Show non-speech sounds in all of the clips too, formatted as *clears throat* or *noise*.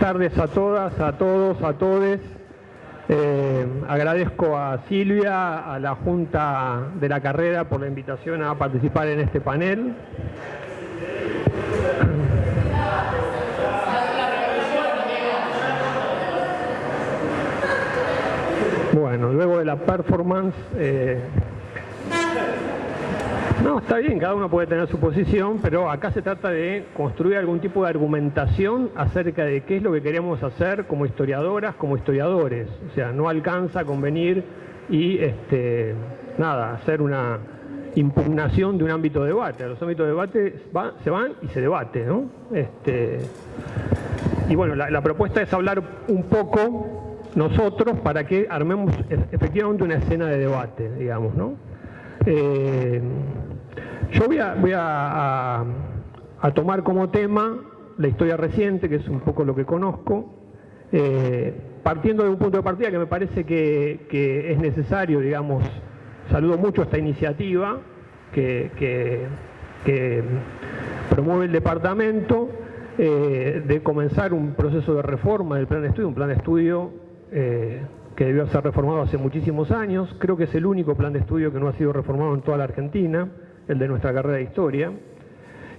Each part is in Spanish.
tardes a todas, a todos, a todes. Eh, agradezco a Silvia, a la Junta de la Carrera por la invitación a participar en este panel. Bueno, luego de la performance eh, no, está bien, cada uno puede tener su posición, pero acá se trata de construir algún tipo de argumentación acerca de qué es lo que queremos hacer como historiadoras, como historiadores. O sea, no alcanza con venir y, este, nada, hacer una impugnación de un ámbito de debate. Los ámbitos de debate se van y se debate, ¿no? Este, y bueno, la, propuesta es hablar un poco nosotros para que armemos efectivamente una escena de debate, digamos, ¿no? Eh, yo voy, a, tomar como tema la historia reciente, que es un poco lo que conozco, eh, partiendo de un punto de partida que me parece que, es necesario, digamos, saludo mucho esta iniciativa que, promueve el departamento eh, de comenzar un proceso de reforma del plan de estudio, un plan de estudio eh, que debió ser reformado hace muchísimos años, creo que es el único plan de estudio que no ha sido reformado en toda la Argentina, el de nuestra carrera de historia.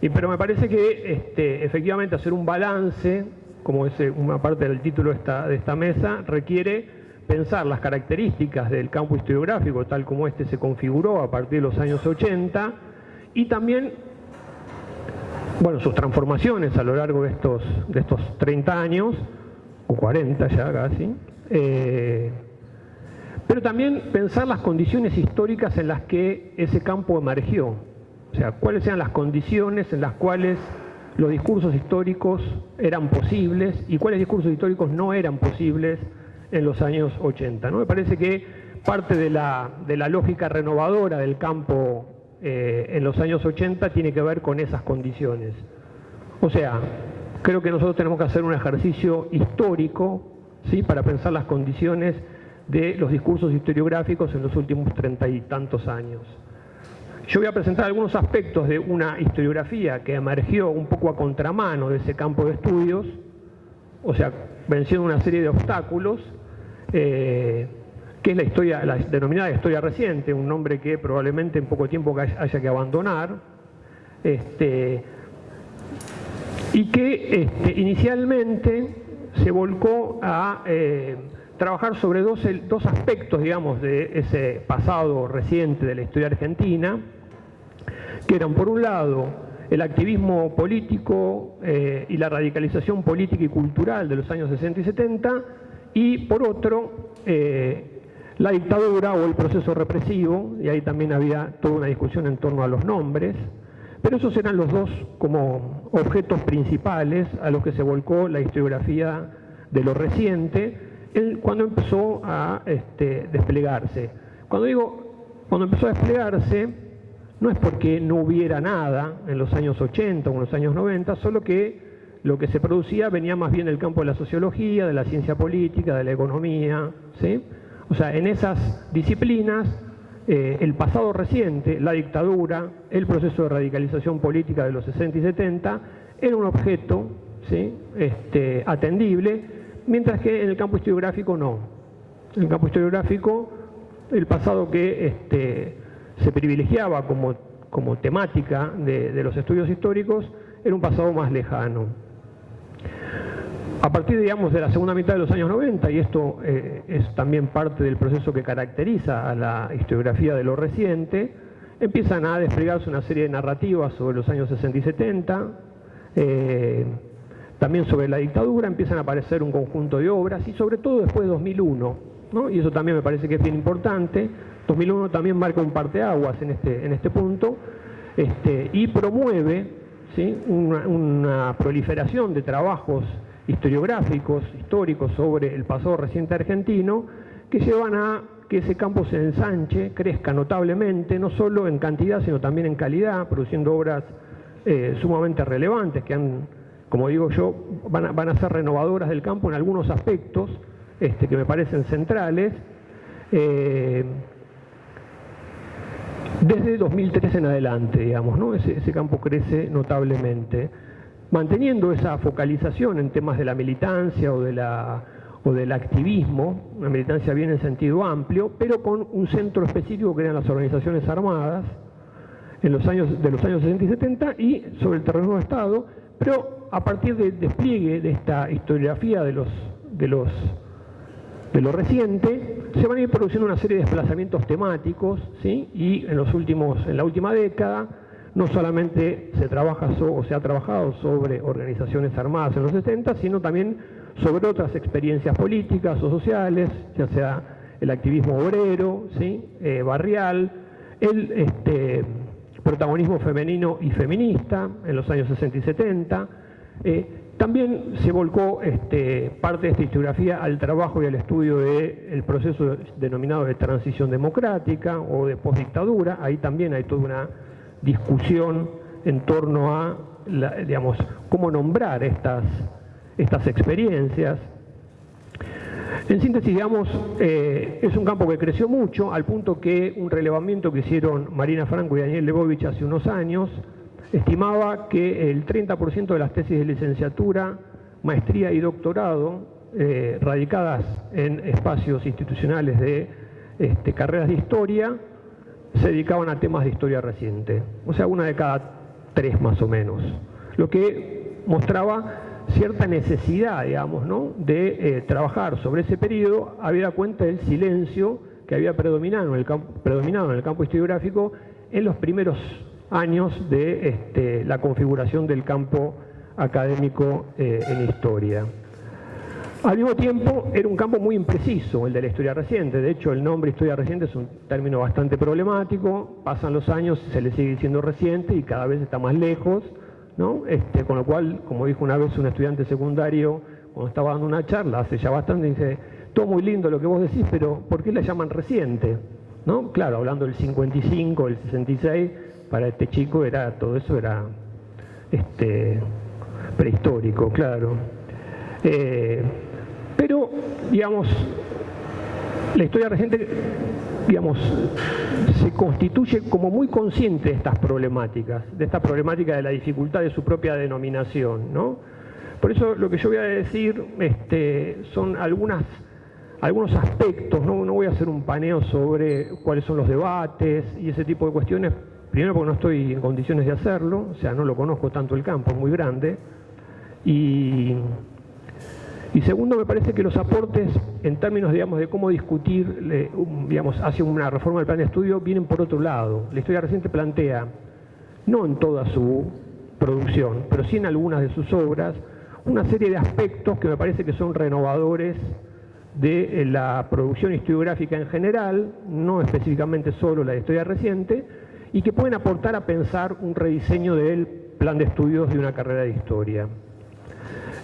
Pero me parece que este, efectivamente hacer un balance, como es eh, una parte del título de esta, mesa, requiere pensar las características del campo historiográfico tal como este se configuró a partir de los años 80 y también bueno, sus transformaciones a lo largo de estos, de estos 30 años, o 40 ya casi, eh, pero también pensar las condiciones históricas en las que ese campo emergió. O sea, cuáles eran las condiciones en las cuales los discursos históricos eran posibles y cuáles discursos históricos no eran posibles en los años 80. ¿no? Me parece que parte de la, lógica renovadora del campo eh, en los años 80 tiene que ver con esas condiciones. O sea, creo que nosotros tenemos que hacer un ejercicio histórico ¿sí? para pensar las condiciones de los discursos historiográficos en los últimos treinta y tantos años. Yo voy a presentar algunos aspectos de una historiografía que emergió un poco a contramano de ese campo de estudios, o sea, venciendo una serie de obstáculos, eh, que es la historia, la denominada historia reciente, un nombre que probablemente en poco tiempo haya que abandonar, este, y que este, inicialmente se volcó a eh, trabajar sobre dos, aspectos, digamos, de ese pasado reciente de la historia argentina, que eran, por un lado, el activismo político eh, y la radicalización política y cultural de los años 60 y 70, y por otro, eh, la dictadura o el proceso represivo, y ahí también había toda una discusión en torno a los nombres, pero esos eran los dos como objetos principales a los que se volcó la historiografía de lo reciente cuando empezó a este, desplegarse. Cuando digo, cuando empezó a desplegarse, no es porque no hubiera nada en los años 80 o en los años 90, solo que lo que se producía venía más bien del campo de la sociología, de la ciencia política, de la economía, ¿sí? O sea, en esas disciplinas eh, el pasado reciente, la dictadura, el proceso de radicalización política de los 60 y 70, era un objeto este, atendible, mientras que en el campo historiográfico no. En el campo historiográfico, el pasado que este, se privilegiaba como, como temática de los estudios históricos era un pasado más lejano. A partir, digamos, de la segunda mitad de los años 90, y esto eh, es también parte del proceso que caracteriza a la historiografía de lo reciente, empiezan a desplegarse una serie de narrativas sobre los años 60 y 70, eh, también sobre la dictadura, empiezan a aparecer un conjunto de obras, y sobre todo después de 2001, y eso también me parece que es bien importante, 2001 también marca un parteaguas en este, en este punto, este, y promueve una, una proliferación de trabajos historiográficos, históricos sobre el pasado reciente argentino, que llevan a que ese campo se ensanche, crezca notablemente, no solo en cantidad, sino también en calidad, produciendo obras eh, sumamente relevantes que han, como digo yo, van a, ser renovadoras del campo en algunos aspectos este, que me parecen centrales. Eh, desde 2003 en adelante, digamos, ¿no? ese, campo crece notablemente. manteniendo esa focalización en temas de la militancia o, de la, o del activismo, una militancia bien en sentido amplio, pero con un centro específico que eran las organizaciones armadas en los años, de los años 60 y 70 y sobre el terreno de Estado, pero a partir del despliegue de esta historiografía de los, de los de lo reciente, se van a ir produciendo una serie de desplazamientos temáticos, ¿sí? y en, los últimos, en la última década no solamente se trabaja o se ha trabajado sobre organizaciones armadas en los 70, sino también sobre otras experiencias políticas o sociales, ya sea el activismo obrero, ¿sí? Eh, barrial, el este, protagonismo femenino y feminista en los años 60 y 70, también se volcó este, parte de esta historiografía al trabajo y al estudio del proceso denominado de transición democrática o de postdictadura. Ahí también hay toda una discusión en torno a, digamos, cómo nombrar estas, estas experiencias. En síntesis, digamos, eh, es un campo que creció mucho, al punto que un relevamiento que hicieron Marina Franco y Daniel Lebovich hace unos años, estimaba que el 30% de las tesis de licenciatura, maestría y doctorado eh, radicadas en espacios institucionales de este, carreras de historia se dedicaban a temas de historia reciente, o sea, una de cada tres más o menos, lo que mostraba cierta necesidad, digamos, ¿no? de eh, trabajar sobre ese periodo, había cuenta del silencio que había predominado en el campo, predominado en el campo historiográfico en los primeros años de este, la configuración del campo académico eh, en historia. Al mismo tiempo, era un campo muy impreciso, el de la historia reciente. De hecho, el nombre historia reciente es un término bastante problemático. Pasan los años, se le sigue diciendo reciente y cada vez está más lejos. ¿no? Este, con lo cual, como dijo una vez un estudiante secundario, cuando estaba dando una charla, hace ya bastante, dice, todo muy lindo lo que vos decís, pero ¿por qué la llaman reciente? ¿No? Claro, hablando del 55, del 66, para este chico era todo eso era este, prehistórico, claro. Eh, pero, digamos, la historia reciente, digamos, se constituye como muy consciente de estas problemáticas, de esta problemática de la dificultad de su propia denominación, ¿no? Por eso lo que yo voy a decir este, son algunas, algunos aspectos, ¿no? no voy a hacer un paneo sobre cuáles son los debates y ese tipo de cuestiones, Primero porque no estoy en condiciones de hacerlo, o sea, no lo conozco tanto el campo, es muy grande. Y, segundo, me parece que los aportes en términos, digamos, de cómo discutir, digamos, hacia una reforma del plan de estudio, vienen por otro lado. La historia reciente plantea, no en toda su producción, pero sí en algunas de sus obras, una serie de aspectos que me parece que son renovadores de la producción historiográfica en general, no específicamente solo la historia reciente, y que pueden aportar a pensar un rediseño del plan de estudios de una carrera de historia.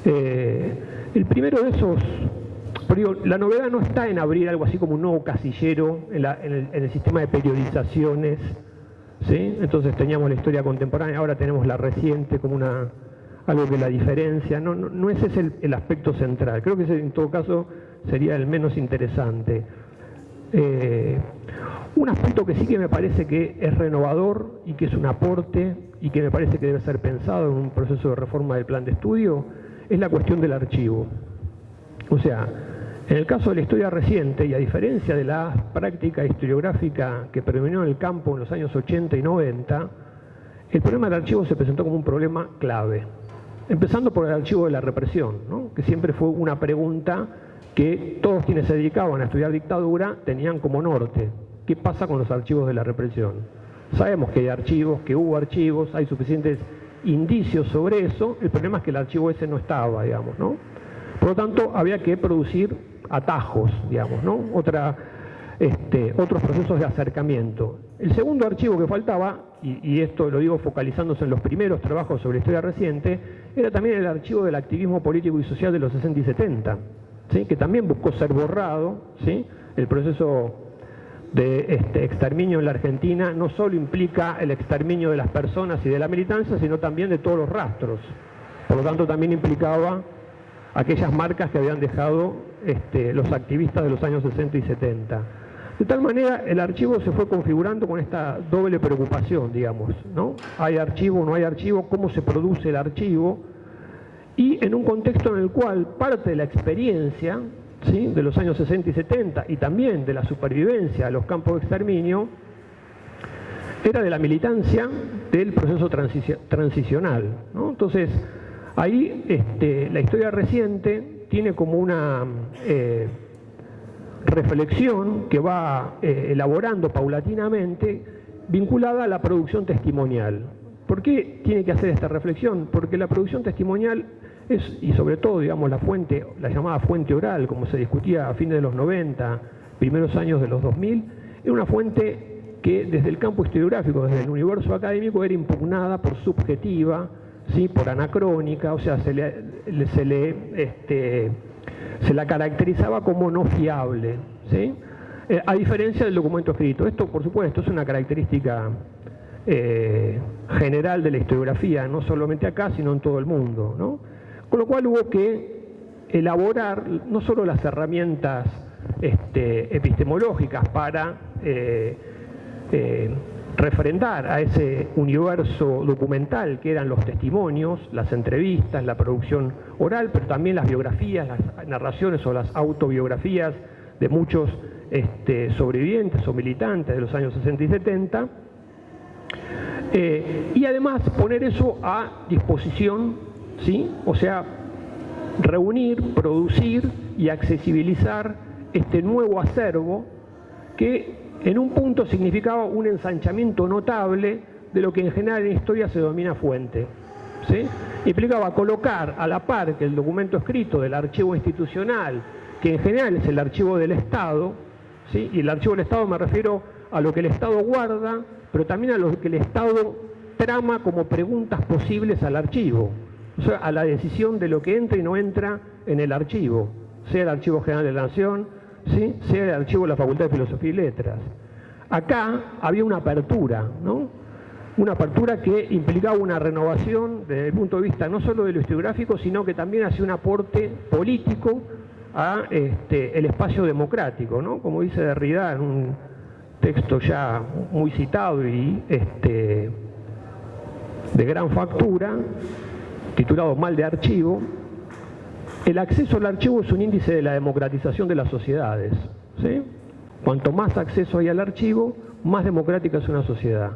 Eh, el primero de esos, la novedad no está en abrir algo así como un nuevo casillero en, el, sistema de periodizaciones, ¿sí? entonces teníamos la historia contemporánea, ahora tenemos la reciente como una, algo que la diferencia, no, no, ese es el, aspecto central, creo que ese en todo caso sería el menos interesante. Eh, un aspecto que sí que me parece que es renovador y que es un aporte y que me parece que debe ser pensado en un proceso de reforma del plan de estudio es la cuestión del archivo. O sea, en el caso de la historia reciente y a diferencia de la práctica historiográfica que predominó en el campo en los años 80 y 90, el problema del archivo se presentó como un problema clave. Empezando por el archivo de la represión, que siempre fue una pregunta que todos quienes se dedicaban a estudiar dictadura tenían como norte. ¿Qué pasa con los archivos de la represión? Sabemos que hay archivos, que hubo archivos, hay suficientes indicios sobre eso, el problema es que el archivo ese no estaba, digamos, ¿no? Por lo tanto, había que producir atajos, digamos, ¿no? Otra, este, otros procesos de acercamiento. El segundo archivo que faltaba, y, esto lo digo focalizándose en los primeros trabajos sobre historia reciente, era también el archivo del activismo político y social de los 60 y 70, ¿sí? que también buscó ser borrado, ¿sí? el proceso de este exterminio en la Argentina no solo implica el exterminio de las personas y de la militancia, sino también de todos los rastros. Por lo tanto, también implicaba aquellas marcas que habían dejado este, los activistas de los años 60 y 70. De tal manera, el archivo se fue configurando con esta doble preocupación, digamos, ¿no? ¿Hay archivo no hay archivo? ¿Cómo se produce el archivo? y en un contexto en el cual parte de la experiencia ¿sí? de los años 60 y 70 y también de la supervivencia a los campos de exterminio era de la militancia del proceso transicional. Entonces, ahí este, la historia reciente tiene como una eh, reflexión que va eh, elaborando paulatinamente vinculada a la producción testimonial. ¿Por qué tiene que hacer esta reflexión? Porque la producción testimonial es, y sobre todo, digamos, la fuente, la llamada fuente oral, como se discutía a fines de los 90, primeros años de los 2000, es una fuente que desde el campo historiográfico, desde el universo académico, era impugnada por subjetiva, ¿sí? por anacrónica, o sea, se le, se le este, se la caracterizaba como no fiable, ¿sí? Eh, a diferencia del documento escrito. Esto, por supuesto, es una característica eh, general de la historiografía, no solamente acá, sino en todo el mundo. ¿no? Con lo cual hubo que elaborar no solo las herramientas este, epistemológicas para eh, refrendar a ese universo documental que eran los testimonios, las entrevistas, la producción oral, pero también las biografías, las narraciones o las autobiografías de muchos este, sobrevivientes o militantes de los años 60 y 70, eh, y además poner eso a disposición, ¿sí? o sea, reunir, producir y accesibilizar este nuevo acervo que en un punto significaba un ensanchamiento notable de lo que en general en historia se denomina fuente. ¿sí? Implicaba colocar a la par que el documento escrito del archivo institucional, que en general es el archivo del Estado, ¿sí? y el archivo del Estado me refiero a lo que el Estado guarda, pero también a lo que el Estado trama como preguntas posibles al archivo, o sea, a la decisión de lo que entra y no entra en el archivo, sea el Archivo General de la Nación, sea el archivo de la Facultad de Filosofía y Letras. Acá había una apertura, ¿no? una apertura que implicaba una renovación desde el punto de vista no solo de lo historiográfico, sino que también hacía un aporte político a este, el espacio democrático, ¿no? como dice Derrida en un texto ya muy citado y este, de gran factura, titulado Mal de Archivo, el acceso al archivo es un índice de la democratización de las sociedades. Cuanto más acceso hay al archivo, más democrática es una sociedad.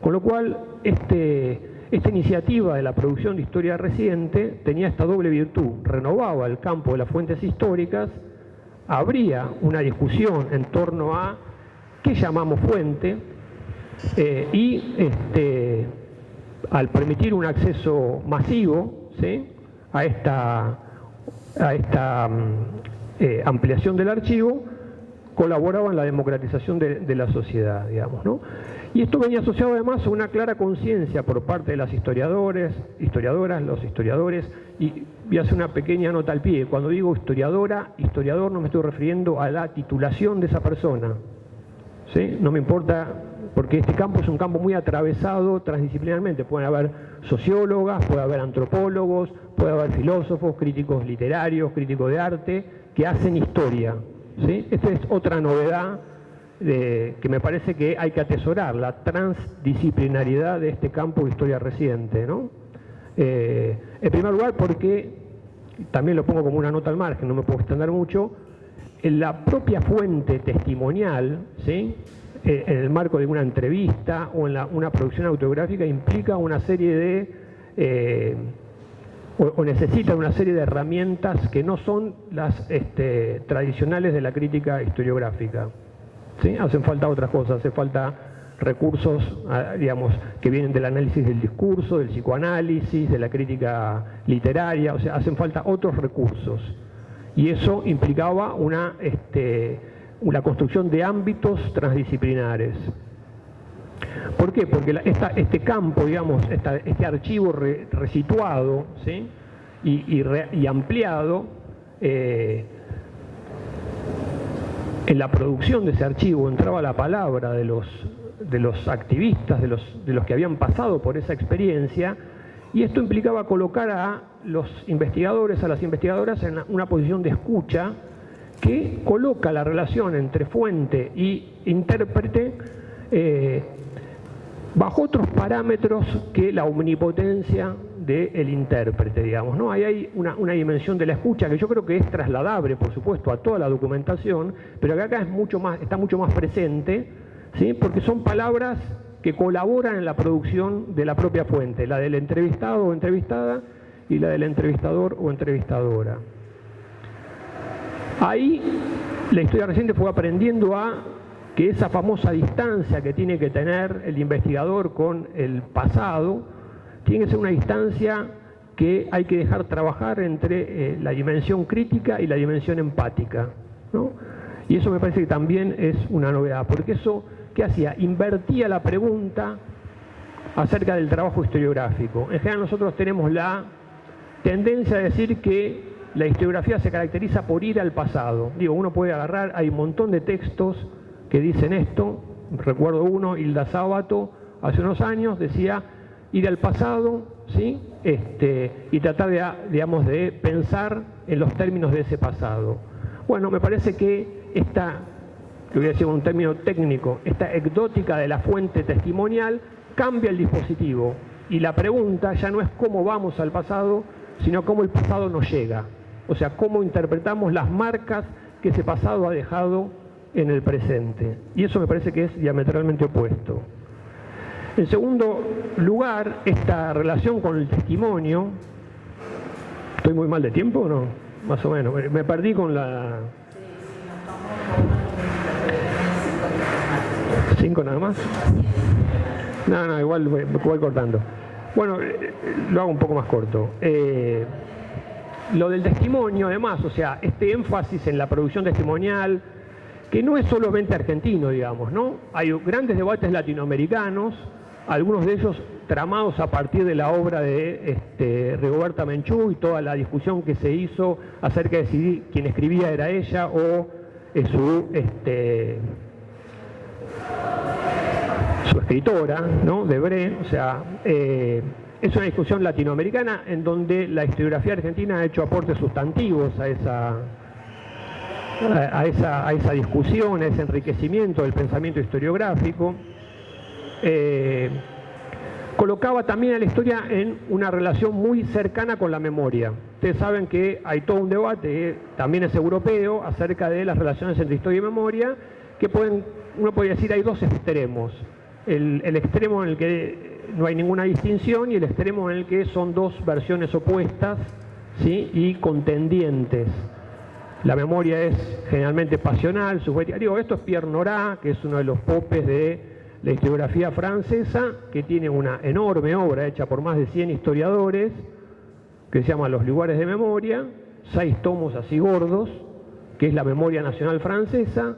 Con lo cual, este, esta iniciativa de la producción de historia reciente tenía esta doble virtud. Renovaba el campo de las fuentes históricas, habría una discusión en torno a qué llamamos fuente eh, y este, al permitir un acceso masivo a esta a esta mm, eh, ampliación del archivo, colaboraba en la democratización de, la sociedad, digamos. ¿no? Y esto venía asociado además a una clara conciencia por parte de las historiadores, historiadoras, los historiadores, y voy a hacer una pequeña nota al pie. Cuando digo historiadora, historiador no me estoy refiriendo a la titulación de esa persona. ¿sí? No me importa porque este campo es un campo muy atravesado transdisciplinarmente. Pueden haber sociólogas, puede haber antropólogos, puede haber filósofos, críticos literarios, críticos de arte, que hacen historia. ¿sí? Esta es otra novedad que me parece que hay que atesorar, la transdisciplinariedad de este campo de historia reciente. ¿no? Eh, en primer lugar porque, también lo pongo como una nota al margen, no me puedo extender mucho, en la propia fuente testimonial, ¿sí? Eh, en el marco de una entrevista o en una producción autobiográfica implica una serie de, eh, o, necesita una serie de herramientas que no son las este, tradicionales de la crítica historiográfica. ¿sí? Hacen falta otras cosas, hace falta recursos, ah, digamos, que vienen del análisis del discurso, del psicoanálisis, de la crítica literaria, o sea, hacen falta otros recursos. Y eso implicaba una... Este, la construcción de ámbitos transdisciplinares. ¿Por qué? Porque este campo, digamos, este archivo resituado y, ampliado, eh, en la producción de ese archivo entraba la palabra de los, de los activistas, de los, de los que habían pasado por esa experiencia, y esto implicaba colocar a los investigadores, a las investigadoras en una posición de escucha que coloca la relación entre fuente y intérprete eh, bajo otros parámetros que la omnipotencia del intérprete, digamos. ¿no? Ahí hay una, dimensión de la escucha que yo creo que es trasladable, por supuesto, a toda la documentación, pero que acá es mucho más, está mucho más presente, ¿sí? porque son palabras que colaboran en la producción de la propia fuente, la del entrevistado o entrevistada y la del entrevistador o entrevistadora. Ahí la historia reciente fue aprendiendo a que esa famosa distancia que tiene que tener el investigador con el pasado, tiene que ser una distancia que hay que dejar trabajar entre eh, la dimensión crítica y la dimensión empática. Y eso me parece que también es una novedad, porque eso, ¿qué hacía? Invertía la pregunta acerca del trabajo historiográfico. En general nosotros tenemos la tendencia a decir que la historiografía se caracteriza por ir al pasado. Digo, uno puede agarrar, hay un montón de textos que dicen esto. Recuerdo uno, Hilda Sábato, hace unos años decía ir al pasado, ¿sí? Este, y tratar de, digamos, de pensar en los términos de ese pasado. Bueno, me parece que esta, que voy a decir un término técnico, esta ecdótica de la fuente testimonial cambia el dispositivo y la pregunta ya no es cómo vamos al pasado, sino cómo el pasado nos llega. O sea, cómo interpretamos las marcas que ese pasado ha dejado en el presente. Y eso me parece que es diametralmente opuesto. En segundo lugar, esta relación con el testimonio, ¿estoy muy mal de tiempo o no? Más o menos, me perdí con la... ¿Cinco nada más? No, no, igual voy, cortando. Bueno, eh, lo hago un poco más corto. Eh, lo del testimonio, además, o sea, este énfasis en la producción testimonial, que no es solamente argentino, digamos, ¿no? Hay grandes debates latinoamericanos, algunos de ellos tramados a partir de la obra de este, Rigoberta Menchú y toda la discusión que se hizo acerca de si quien escribía era ella o eh, su, este, su escritora, ¿no? De Bre, o sea, eh, es una discusión latinoamericana en donde la historiografía argentina ha hecho aportes sustantivos a esa, a esa, discusión, a ese enriquecimiento del pensamiento historiográfico. Eh, colocaba también a la historia en una relación muy cercana con la memoria. Ustedes saben que hay todo un debate, también es europeo, acerca de las relaciones entre historia y memoria, que pueden, uno podría decir hay dos extremos. El, extremo en el que no hay ninguna distinción y el extremo en el que son dos versiones opuestas ¿sí? y contendientes. La memoria es generalmente pasional, subjetiva. Digo, esto es Pierre Nora, que es uno de los popes de la historiografía francesa, que tiene una enorme obra hecha por más de 100 historiadores, que se llama Los lugares de memoria, seis tomos así gordos, que es la memoria nacional francesa,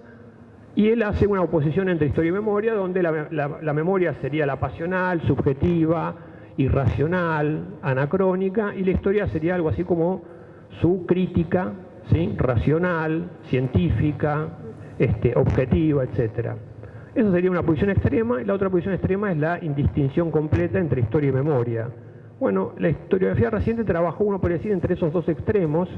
y él hace una oposición entre historia y memoria, donde la, la memoria sería la pasional, subjetiva, irracional, anacrónica, y la historia sería algo así como su crítica racional, científica, este, objetiva, etc. Eso sería una posición extrema, y la otra posición extrema es la indistinción completa entre historia y memoria. Bueno, la historiografía reciente trabajó, uno podría decir, entre esos dos extremos,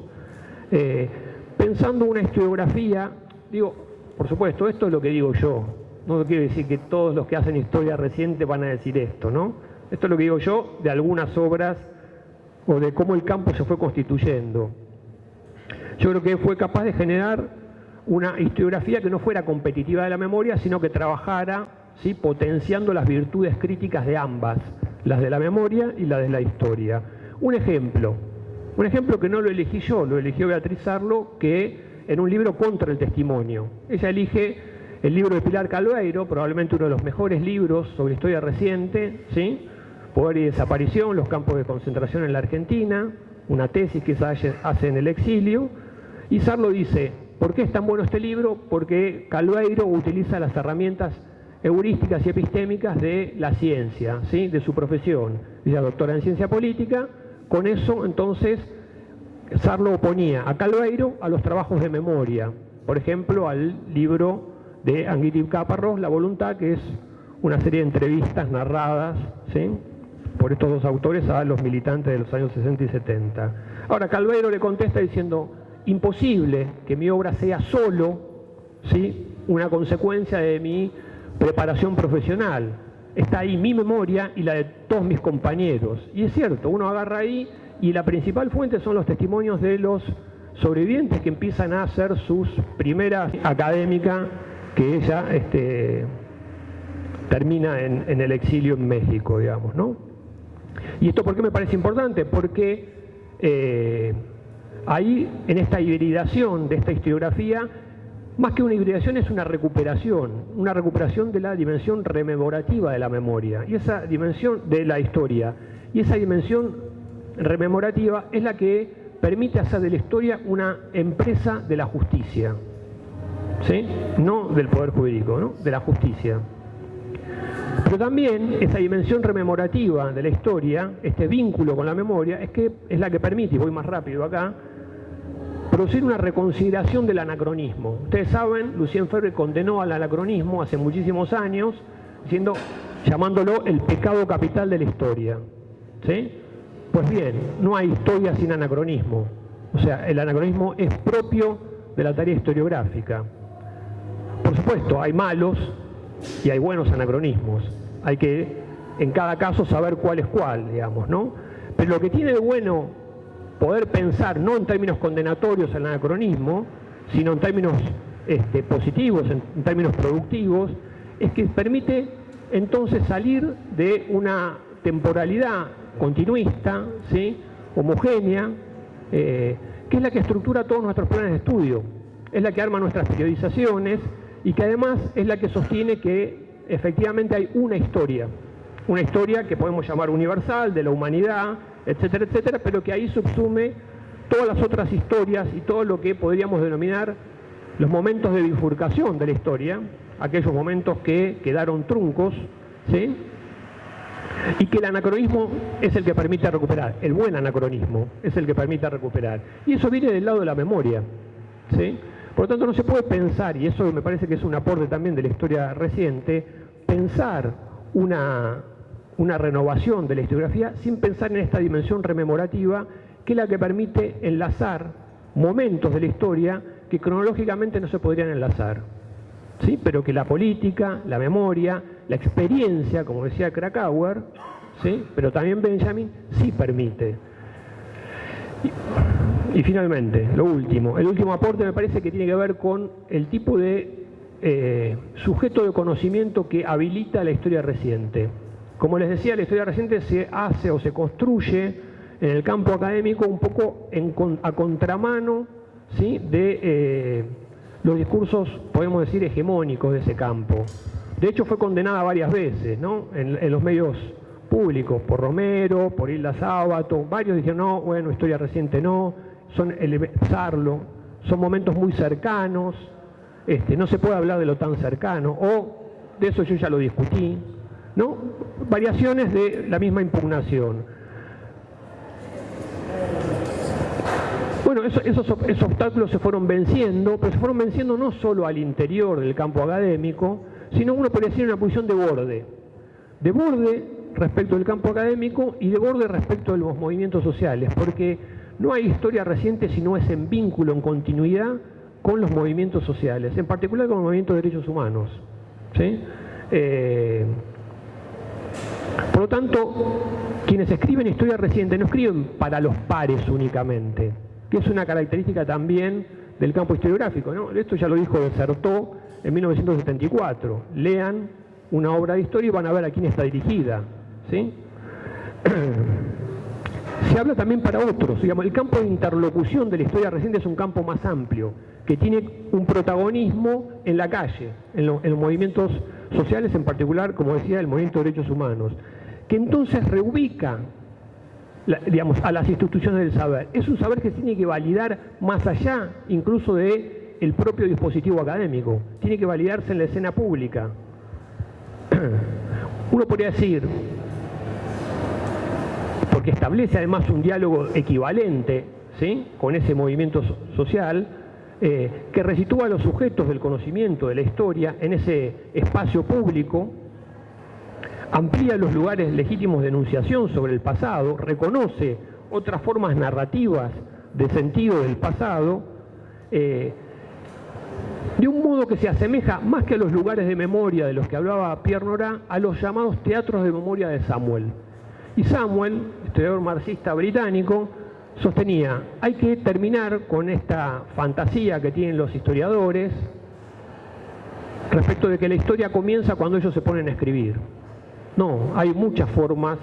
eh, pensando una historiografía, digo, por supuesto, esto es lo que digo yo, no quiero decir que todos los que hacen historia reciente van a decir esto, ¿no? Esto es lo que digo yo de algunas obras o de cómo el campo se fue constituyendo yo creo que fue capaz de generar una historiografía que no fuera competitiva de la memoria, sino que trabajara ¿sí? potenciando las virtudes críticas de ambas, las de la memoria y las de la historia. Un ejemplo, un ejemplo que no lo elegí yo, lo eligió Beatriz Arlo, que en un libro contra el testimonio. Ella elige el libro de Pilar Calveiro, probablemente uno de los mejores libros sobre historia reciente, ¿sí? Poder y desaparición, los campos de concentración en la Argentina, una tesis que se hace en el exilio, y Sarlo dice, ¿por qué es tan bueno este libro? Porque Calveiro utiliza las herramientas heurísticas y epistémicas de la ciencia, ¿sí? de su profesión. Ella doctora en ciencia política, con eso entonces Sarlo oponía a Calveiro a los trabajos de memoria, por ejemplo al libro de Anguiti Caparrós, La Voluntad, que es una serie de entrevistas narradas ¿sí? por estos dos autores a los militantes de los años 60 y 70. Ahora Calveiro le contesta diciendo, imposible que mi obra sea solo ¿sí? una consecuencia de mi preparación profesional. está ahí mi memoria y la de todos mis compañeros. Y es cierto, uno agarra ahí y la principal fuente son los testimonios de los sobrevivientes que empiezan a hacer sus primeras académicas que ella este, termina en, el exilio en México, digamos, ¿no? ¿Y esto por qué me parece importante? Porque eh, ahí, en esta hibridación de esta historiografía, más que una hibridación es una recuperación, una recuperación de la dimensión rememorativa de la memoria, y esa dimensión de la historia, y esa dimensión rememorativa es la que permite hacer de la historia una empresa de la justicia, ¿sí? no del poder jurídico, ¿no? de la justicia. Pero también esa dimensión rememorativa de la historia, este vínculo con la memoria, es que es la que permite, y voy más rápido acá, producir una reconsideración del anacronismo. Ustedes saben, Lucien Ferre condenó al anacronismo hace muchísimos años, diciendo, llamándolo el pecado capital de la historia. ¿Sí? Pues bien, no hay historia sin anacronismo. O sea, el anacronismo es propio de la tarea historiográfica. Por supuesto, hay malos, y hay buenos anacronismos. Hay que, en cada caso, saber cuál es cuál, digamos, ¿no? Pero lo que tiene de bueno poder pensar, no en términos condenatorios el anacronismo, sino en términos este, positivos, en, términos productivos, es que permite entonces salir de una temporalidad continuista, ¿sí? homogénea, eh, que es la que estructura todos nuestros planes de estudio, es la que arma nuestras periodizaciones, y que además es la que sostiene que efectivamente hay una historia, una historia que podemos llamar universal, de la humanidad, etcétera, etcétera, pero que ahí subsume todas las otras historias y todo lo que podríamos denominar los momentos de bifurcación de la historia, aquellos momentos que quedaron truncos, ¿sí? Y que el anacronismo es el que permite recuperar, el buen anacronismo es el que permite recuperar. Y eso viene del lado de la memoria. ¿sí? Por lo tanto, no se puede pensar, y eso me parece que es un aporte también de la historia reciente, pensar una, una renovación de la historiografía sin pensar en esta dimensión rememorativa que es la que permite enlazar momentos de la historia que cronológicamente no se podrían enlazar. ¿sí? Pero que la política, la memoria, la experiencia, como decía Krakauer, ¿sí? pero también Benjamin, sí permite. Y finalmente, lo último, el último aporte me parece que tiene que ver con el tipo de eh, sujeto de conocimiento que habilita la historia reciente. Como les decía, la historia reciente se hace o se construye en el campo académico un poco a contramano ¿sí? de eh, los discursos, podemos decir, hegemónicos de ese campo. De hecho, fue condenada varias veces ¿no? en, los medios públicos, por Romero, por Hilda Sábato, varios dijeron, no, bueno, historia reciente no, son elevarlo, son momentos muy cercanos, este, no se puede hablar de lo tan cercano, o de eso yo ya lo discutí, ¿no? Variaciones de la misma impugnación. Bueno, esos, esos, obstáculos se fueron venciendo, pero se fueron venciendo no solo al interior del campo académico, sino uno podría decir una posición de borde. De borde respecto del campo académico y de borde respecto de los movimientos sociales, porque no hay historia reciente si no es en vínculo, en continuidad con los movimientos sociales, en particular con el movimiento de derechos humanos. Eh, por lo tanto, quienes escriben historia reciente no escriben para los pares únicamente, que es una característica también del campo historiográfico. ¿no? Esto ya lo dijo Desertó en 1974. Lean una obra de historia y van a ver a quién está dirigida. *clears throat* se habla también para otros. El campo de interlocución de la historia reciente es un campo más amplio, que tiene un protagonismo en la calle, en, los movimientos sociales, en particular, como decía, el movimiento de derechos humanos, que entonces reubica digamos, a las instituciones del saber. Es un saber que tiene que validar más allá incluso de el propio dispositivo académico, tiene que validarse en la escena pública. *clears throat* Uno podría decir, porque establece además un diálogo equivalente ¿sí? con ese movimiento social, eh, que resitúa a los sujetos del conocimiento de la historia en ese espacio público, amplía los lugares legítimos de enunciación sobre el pasado, reconoce otras formas narrativas de sentido del pasado, eh, de un modo que se asemeja más que a los lugares de memoria de los que hablaba Pierre Nora, a los llamados teatros de memoria de Samuel. Y Samuel, historiador marxista británico, sostenía, hay que terminar con esta fantasía que tienen los historiadores respecto de que la historia comienza cuando ellos se ponen a escribir. No, hay muchas formas,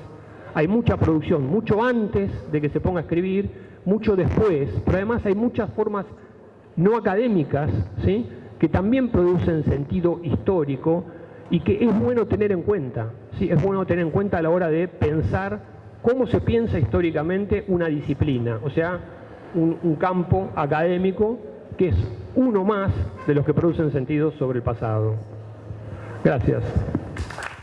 hay mucha producción, mucho antes de que se ponga a escribir, mucho después, pero además hay muchas formas no académicas, ¿sí? Que también producen sentido histórico y que es bueno tener en cuenta. ¿sí? Es bueno tener en cuenta a la hora de pensar cómo se piensa históricamente una disciplina, o sea, un, un campo académico que es uno más de los que producen sentido sobre el pasado. Gracias.